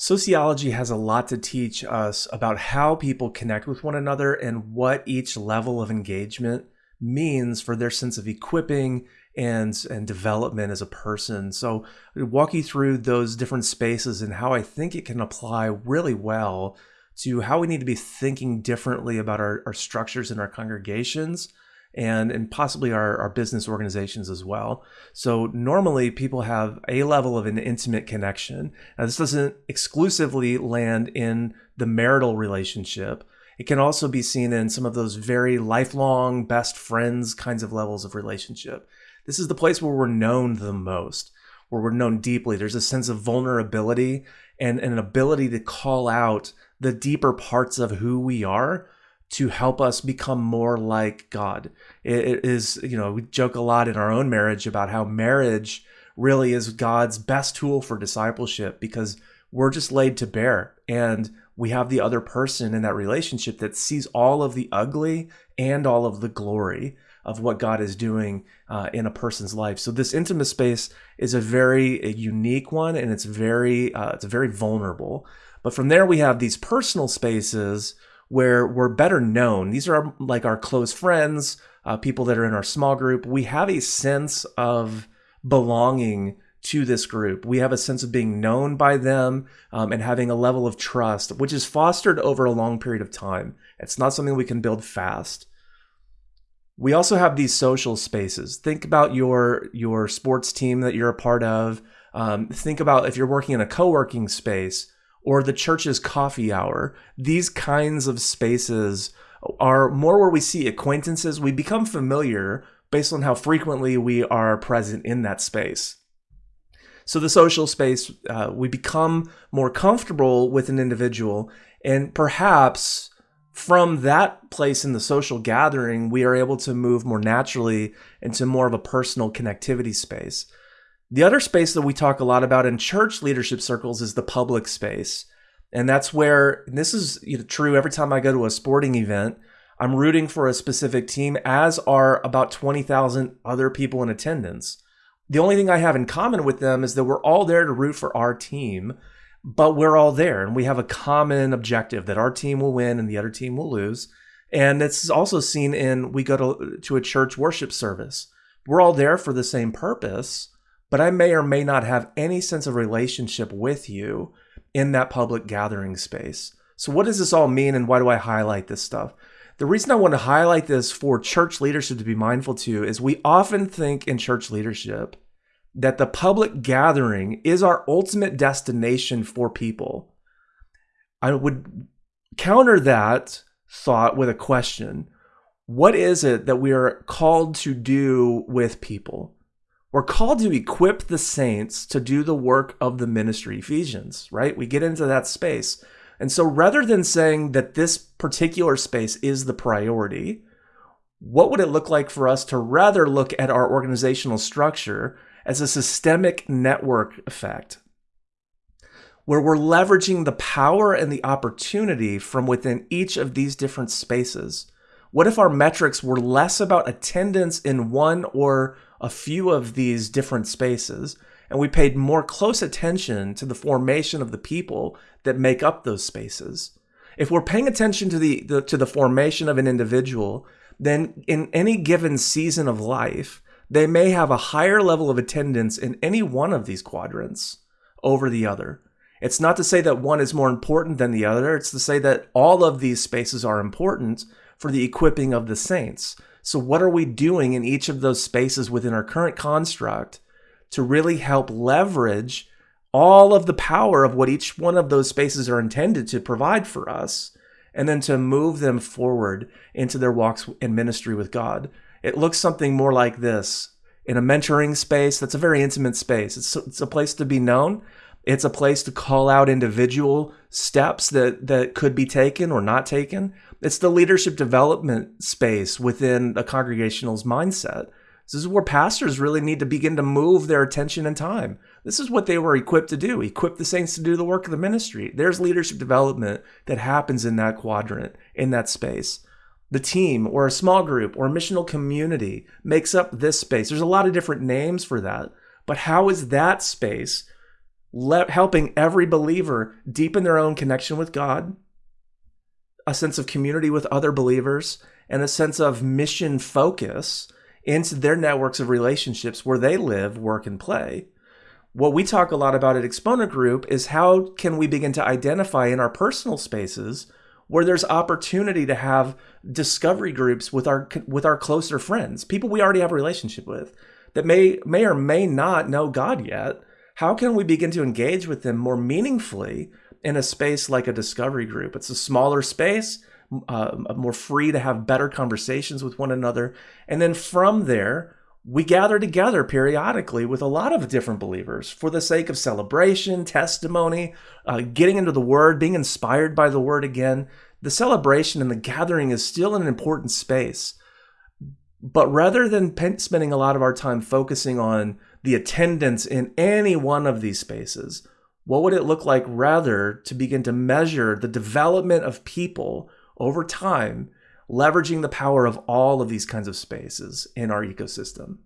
Sociology has a lot to teach us about how people connect with one another and what each level of engagement means for their sense of equipping and and development as a person. So I walk you through those different spaces and how I think it can apply really well to how we need to be thinking differently about our, our structures in our congregations and and possibly our, our business organizations as well. So normally people have a level of an intimate connection. Now this doesn't exclusively land in the marital relationship. It can also be seen in some of those very lifelong best friends kinds of levels of relationship. This is the place where we're known the most, where we're known deeply. There's a sense of vulnerability and, and an ability to call out the deeper parts of who we are to help us become more like God. It is, you know, we joke a lot in our own marriage about how marriage really is God's best tool for discipleship because we're just laid to bear and we have the other person in that relationship that sees all of the ugly and all of the glory of what God is doing uh, in a person's life. So this intimate space is a very a unique one, and it's very uh, it's very vulnerable. But from there, we have these personal spaces where we're better known. These are like our close friends, uh, people that are in our small group. We have a sense of belonging to this group. We have a sense of being known by them um, and having a level of trust, which is fostered over a long period of time. It's not something we can build fast. We also have these social spaces. Think about your your sports team that you're a part of. Um, think about if you're working in a co-working space or the church's coffee hour. These kinds of spaces are more where we see acquaintances. We become familiar based on how frequently we are present in that space. So, the social space, uh, we become more comfortable with an individual, and perhaps from that place in the social gathering, we are able to move more naturally into more of a personal connectivity space. The other space that we talk a lot about in church leadership circles is the public space. And that's where and this is you know, true every time I go to a sporting event. I'm rooting for a specific team, as are about 20,000 other people in attendance. The only thing I have in common with them is that we're all there to root for our team, but we're all there and we have a common objective that our team will win and the other team will lose. And it's also seen in we go to, to a church worship service. We're all there for the same purpose, but I may or may not have any sense of relationship with you in that public gathering space. So, what does this all mean, and why do I highlight this stuff? The reason I want to highlight this for church leadership to be mindful to is we often think in church leadership that the public gathering is our ultimate destination for people. I would counter that thought with a question What is it that we are called to do with people? We're called to equip the saints to do the work of the ministry, Ephesians, right? We get into that space. And so rather than saying that this particular space is the priority, what would it look like for us to rather look at our organizational structure as a systemic network effect? Where we're leveraging the power and the opportunity from within each of these different spaces. What if our metrics were less about attendance in one or a few of these different spaces, and we paid more close attention to the formation of the people that make up those spaces. If we're paying attention to the, the to the formation of an individual, then in any given season of life, they may have a higher level of attendance in any one of these quadrants over the other. It's not to say that one is more important than the other, it's to say that all of these spaces are important for the equipping of the saints. So, what are we doing in each of those spaces within our current construct to really help leverage all of the power of what each one of those spaces are intended to provide for us, and then to move them forward into their walks in ministry with God? It looks something more like this. In a mentoring space, that's a very intimate space. It's, it's a place to be known. It's a place to call out individual steps that, that could be taken or not taken. It's the leadership development space within a congregational's mindset. This is where pastors really need to begin to move their attention and time. This is what they were equipped to do equip the saints to do the work of the ministry. There's leadership development that happens in that quadrant, in that space. The team or a small group or missional community makes up this space. There's a lot of different names for that. But how is that space le- helping every believer deepen their own connection with God, a sense of community with other believers, and a sense of mission focus into their networks of relationships where they live, work, and play. What we talk a lot about at Exponent Group is how can we begin to identify in our personal spaces where there's opportunity to have discovery groups with our with our closer friends, people we already have a relationship with that may may or may not know God yet. How can we begin to engage with them more meaningfully in a space like a discovery group? It's a smaller space, uh, more free to have better conversations with one another, and then from there we gather together periodically with a lot of different believers for the sake of celebration, testimony, uh, getting into the Word, being inspired by the Word again. The celebration and the gathering is still an important space. But rather than spending a lot of our time focusing on the attendance in any one of these spaces, what would it look like rather to begin to measure the development of people over time leveraging the power of all of these kinds of spaces in our ecosystem.